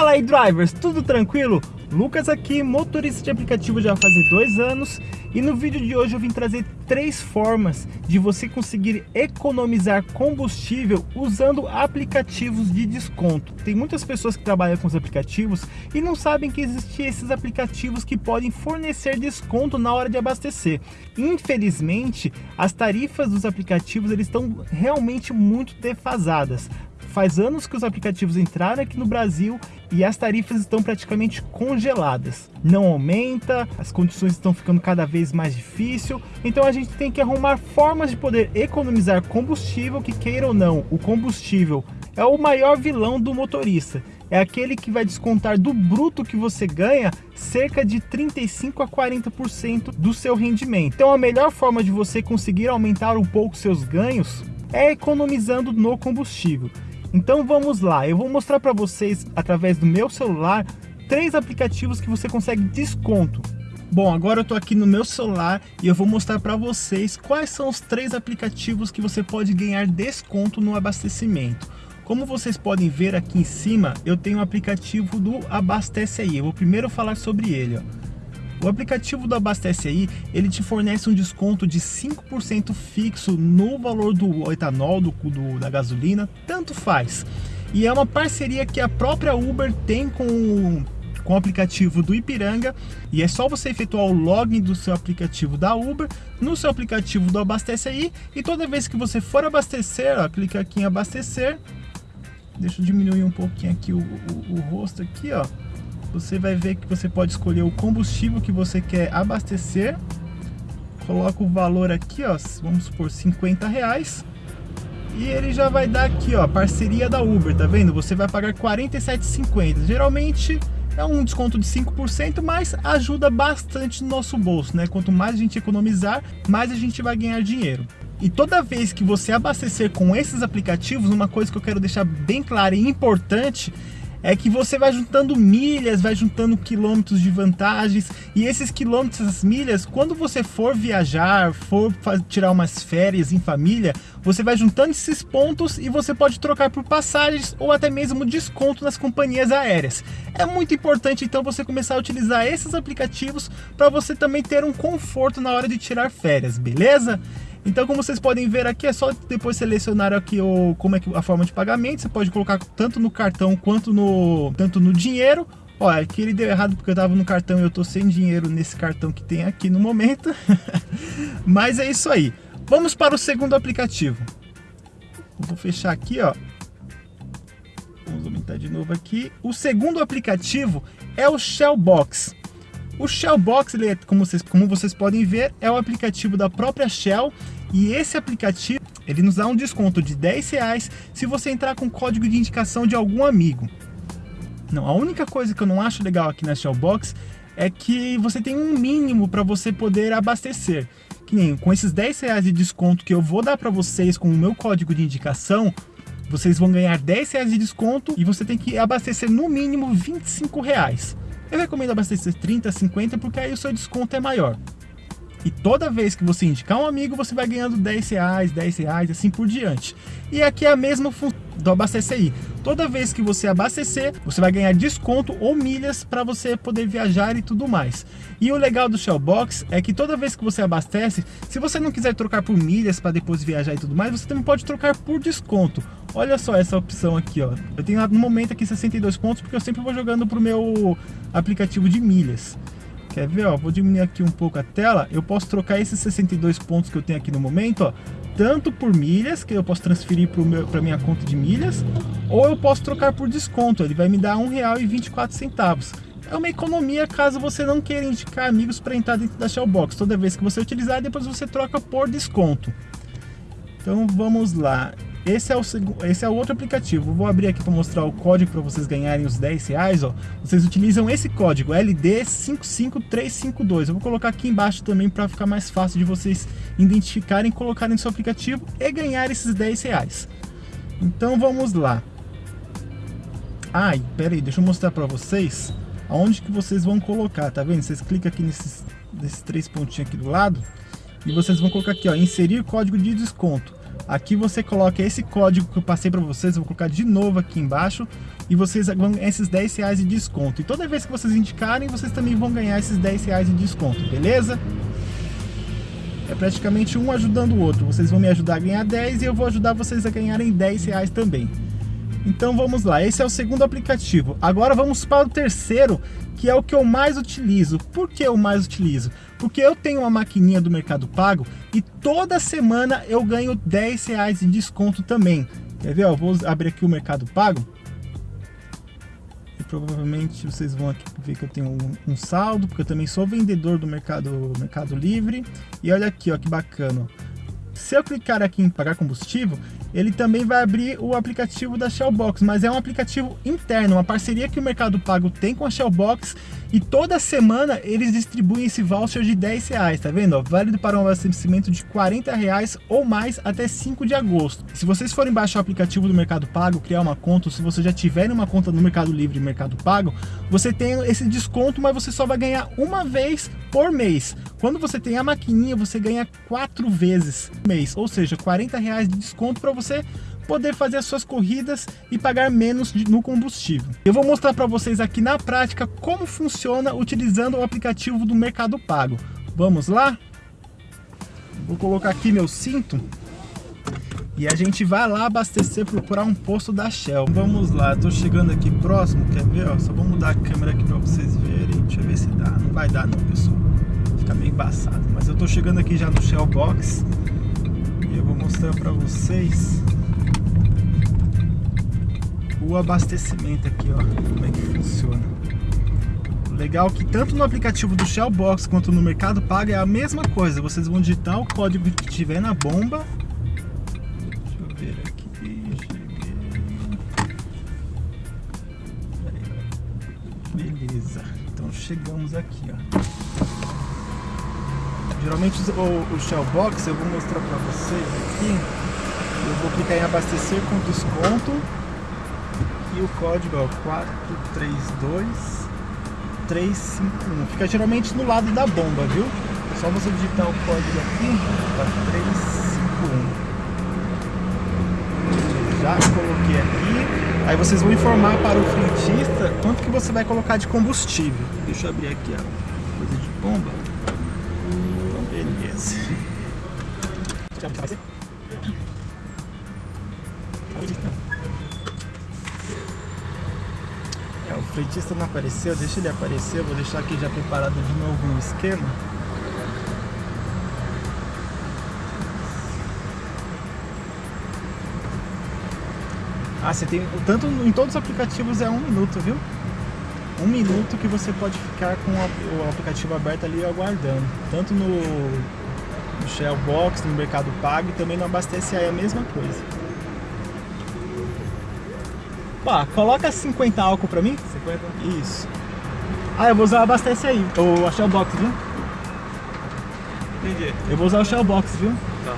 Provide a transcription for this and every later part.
Fala aí drivers, tudo tranquilo? Lucas aqui, motorista de aplicativo já fazer dois anos e no vídeo de hoje eu vim trazer três formas de você conseguir economizar combustível usando aplicativos de desconto. Tem muitas pessoas que trabalham com os aplicativos e não sabem que existem esses aplicativos que podem fornecer desconto na hora de abastecer. Infelizmente, as tarifas dos aplicativos eles estão realmente muito defasadas. Faz anos que os aplicativos entraram aqui no Brasil e as tarifas estão praticamente congeladas. Não aumenta, as condições estão ficando cada vez mais difícil, então a gente tem que arrumar formas de poder economizar combustível, que queira ou não, o combustível é o maior vilão do motorista. É aquele que vai descontar do bruto que você ganha cerca de 35 a 40% do seu rendimento. Então a melhor forma de você conseguir aumentar um pouco seus ganhos é economizando no combustível. Então vamos lá, eu vou mostrar para vocês através do meu celular três aplicativos que você consegue desconto. Bom, agora eu estou aqui no meu celular e eu vou mostrar para vocês quais são os três aplicativos que você pode ganhar desconto no abastecimento. Como vocês podem ver aqui em cima, eu tenho o aplicativo do Abastece Aí. Eu vou primeiro falar sobre ele. Ó. O aplicativo do Abastece Aí, ele te fornece um desconto de 5% fixo no valor do etanol, do, do, da gasolina, tanto faz. E é uma parceria que a própria Uber tem com com o aplicativo do Ipiranga. E é só você efetuar o login do seu aplicativo da Uber no seu aplicativo do Abastece Aí. E toda vez que você for abastecer, ó, clica aqui em abastecer. Deixa eu diminuir um pouquinho aqui o, o, o rosto aqui, ó você vai ver que você pode escolher o combustível que você quer abastecer. Coloca o valor aqui, ó, vamos supor 50 reais. E ele já vai dar aqui, ó, parceria da Uber, tá vendo? Você vai pagar 47,50. Geralmente é um desconto de 5%, mas ajuda bastante no nosso bolso, né? Quanto mais a gente economizar, mais a gente vai ganhar dinheiro. E toda vez que você abastecer com esses aplicativos, uma coisa que eu quero deixar bem clara e importante é que você vai juntando milhas, vai juntando quilômetros de vantagens e esses quilômetros, essas milhas, quando você for viajar, for tirar umas férias em família, você vai juntando esses pontos e você pode trocar por passagens ou até mesmo desconto nas companhias aéreas. É muito importante então você começar a utilizar esses aplicativos para você também ter um conforto na hora de tirar férias, beleza? Então, como vocês podem ver aqui, é só depois selecionar aqui o, como é a forma de pagamento. Você pode colocar tanto no cartão quanto no, tanto no dinheiro. Olha, aqui ele deu errado porque eu estava no cartão e eu estou sem dinheiro nesse cartão que tem aqui no momento. Mas é isso aí. Vamos para o segundo aplicativo. Vou fechar aqui, ó. Vamos aumentar de novo aqui. O segundo aplicativo é o Shellbox. O Shellbox, ele é, como, vocês, como vocês podem ver, é o aplicativo da própria Shell e esse aplicativo ele nos dá um desconto de 10 reais se você entrar com código de indicação de algum amigo. Não, a única coisa que eu não acho legal aqui na Shellbox é que você tem um mínimo para você poder abastecer. Que nem com esses 10 reais de desconto que eu vou dar para vocês com o meu código de indicação, vocês vão ganhar 10 reais de desconto e você tem que abastecer no mínimo 25 reais. Eu recomendo abastecer 30, 50, porque aí o seu desconto é maior. E toda vez que você indicar um amigo, você vai ganhando 10 reais, 10 reais, assim por diante. E aqui é a mesma função do Abastecer aí. Toda vez que você abastecer, você vai ganhar desconto ou milhas para você poder viajar e tudo mais. E o legal do Shellbox é que toda vez que você abastece, se você não quiser trocar por milhas para depois viajar e tudo mais, você também pode trocar por desconto. Olha só essa opção aqui, ó. Eu tenho no momento aqui 62 pontos porque eu sempre vou jogando pro meu aplicativo de milhas. Quer ver, ó? Vou diminuir aqui um pouco a tela. Eu posso trocar esses 62 pontos que eu tenho aqui no momento, ó, tanto por milhas, que eu posso transferir para minha conta de milhas, ou eu posso trocar por desconto. Ele vai me dar R$ 1,24. É uma economia caso você não queira indicar amigos para entrar dentro da Shellbox. Toda vez que você utilizar, depois você troca por desconto. Então vamos lá. Esse é o, esse é o outro aplicativo. Vou abrir aqui para mostrar o código para vocês ganharem os 10 reais. Ó. Vocês utilizam esse código LD55352. Eu vou colocar aqui embaixo também para ficar mais fácil de vocês identificarem, colocarem no seu aplicativo e ganhar esses 10 reais. Então vamos lá. Ai, pera aí, deixa eu mostrar para vocês aonde que vocês vão colocar, tá vendo? Vocês clicam aqui nesses, nesses três pontinhos aqui do lado e vocês vão colocar aqui, ó, inserir código de desconto. Aqui você coloca esse código que eu passei para vocês, vou colocar de novo aqui embaixo e vocês vão ganhar esses 10 reais de desconto. E toda vez que vocês indicarem, vocês também vão ganhar esses 10 reais de desconto, beleza? É praticamente um ajudando o outro. Vocês vão me ajudar a ganhar 10 e eu vou ajudar vocês a ganharem 10 reais também. Então vamos lá, esse é o segundo aplicativo. Agora vamos para o terceiro, que é o que eu mais utilizo. Por que eu mais utilizo? Porque eu tenho uma maquininha do Mercado Pago e toda semana eu ganho 10 reais de desconto também. Quer ver? Eu vou abrir aqui o Mercado Pago. E provavelmente vocês vão aqui ver que eu tenho um, um saldo, porque eu também sou vendedor do Mercado, Mercado Livre. E olha aqui, ó, que bacana. Se eu clicar aqui em pagar combustível, ele também vai abrir o aplicativo da Shellbox, mas é um aplicativo interno, uma parceria que o Mercado Pago tem com a Shellbox e toda semana eles distribuem esse voucher de 10 reais, tá vendo? válido para um abastecimento de 40 reais ou mais até 5 de agosto. Se vocês forem baixar o aplicativo do Mercado Pago, criar uma conta, ou se você já tiver uma conta no Mercado Livre e Mercado Pago, você tem esse desconto, mas você só vai ganhar uma vez por mês. Quando você tem a maquininha, você ganha quatro vezes mês, ou seja, 40 reais de desconto para você poder fazer as suas corridas e pagar menos no combustível. Eu vou mostrar para vocês aqui na prática como funciona utilizando o aplicativo do Mercado Pago. Vamos lá? Vou colocar aqui meu cinto e a gente vai lá abastecer, procurar um posto da Shell. Vamos lá, estou chegando aqui próximo, quer ver? Ó, só vou mudar a câmera aqui para vocês verem. Deixa eu ver se dá. Não vai dar não, pessoal. Fica meio embaçado. Mas eu estou chegando aqui já no Shell Box e eu vou mostrar para vocês o abastecimento aqui, ó, como é que funciona. Legal que tanto no aplicativo do Shellbox quanto no Mercado Pago é a mesma coisa. Vocês vão digitar o código que tiver na bomba. Deixa eu ver aqui. Beleza. Então chegamos aqui, ó. Geralmente o, o Shellbox eu vou mostrar para vocês aqui. Eu vou clicar em abastecer com desconto e o código é o 432 351. Fica geralmente no lado da bomba, viu? É só você digitar o código aqui, 4351. Já coloquei aqui. Aí vocês vão informar para o frentista quanto que você vai colocar de combustível. Deixa eu abrir aqui a coisa de bomba. Ser? o frentista não apareceu, deixa ele aparecer, vou deixar aqui já preparado de novo um esquema. Ah, você tem, tanto em todos os aplicativos é um minuto, viu? Um minuto que você pode ficar com o aplicativo aberto ali aguardando. Tanto no, no Shellbox, no Mercado Pago e também no Abastece aí é a mesma coisa. Pá, coloca 50 álcool pra mim. 50? Isso. Ah, eu vou usar abastece aí, o Shell Box, viu? Entendi. Eu vou usar o Shell Box, viu? Tá.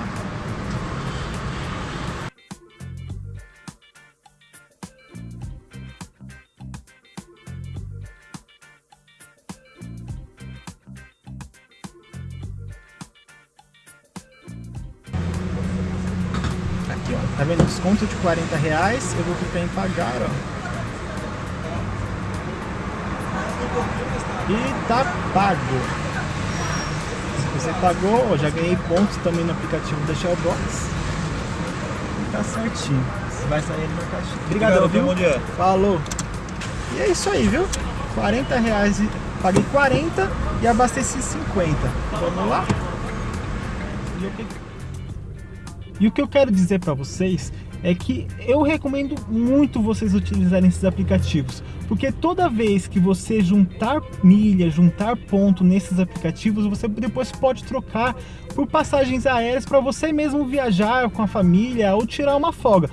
40 reais. Eu vou clicar em pagar, ó. E tá pago. Se você pagou, ó, já ganhei pontos também no aplicativo da Shellbox. Tá certinho. Você vai sair no caixinha. Obrigadão, viu? Bom dia. Falou. E é isso aí, viu? 40 reais. Paguei 40 e abasteci 50. Vamos lá? E o que- e o que eu quero dizer para vocês é que eu recomendo muito vocês utilizarem esses aplicativos, porque toda vez que você juntar milha, juntar ponto nesses aplicativos, você depois pode trocar por passagens aéreas para você mesmo viajar com a família ou tirar uma folga.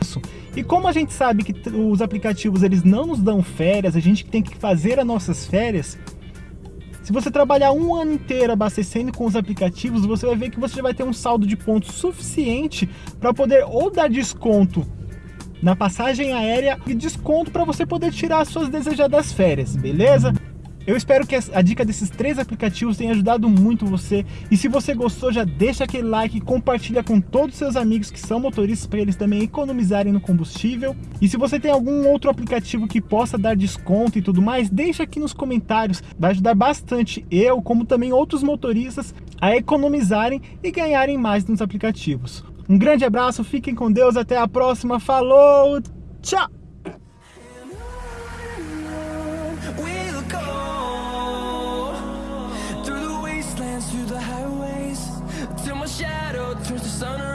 E como a gente sabe que os aplicativos eles não nos dão férias, a gente tem que fazer as nossas férias, se você trabalhar um ano inteiro abastecendo com os aplicativos, você vai ver que você já vai ter um saldo de pontos suficiente para poder ou dar desconto na passagem aérea e desconto para você poder tirar as suas desejadas férias, beleza? Eu espero que a dica desses três aplicativos tenha ajudado muito você. E se você gostou, já deixa aquele like e compartilha com todos os seus amigos que são motoristas para eles também economizarem no combustível. E se você tem algum outro aplicativo que possa dar desconto e tudo mais, deixa aqui nos comentários. Vai ajudar bastante eu, como também outros motoristas, a economizarem e ganharem mais nos aplicativos. Um grande abraço, fiquem com Deus, até a próxima, falou, tchau! sun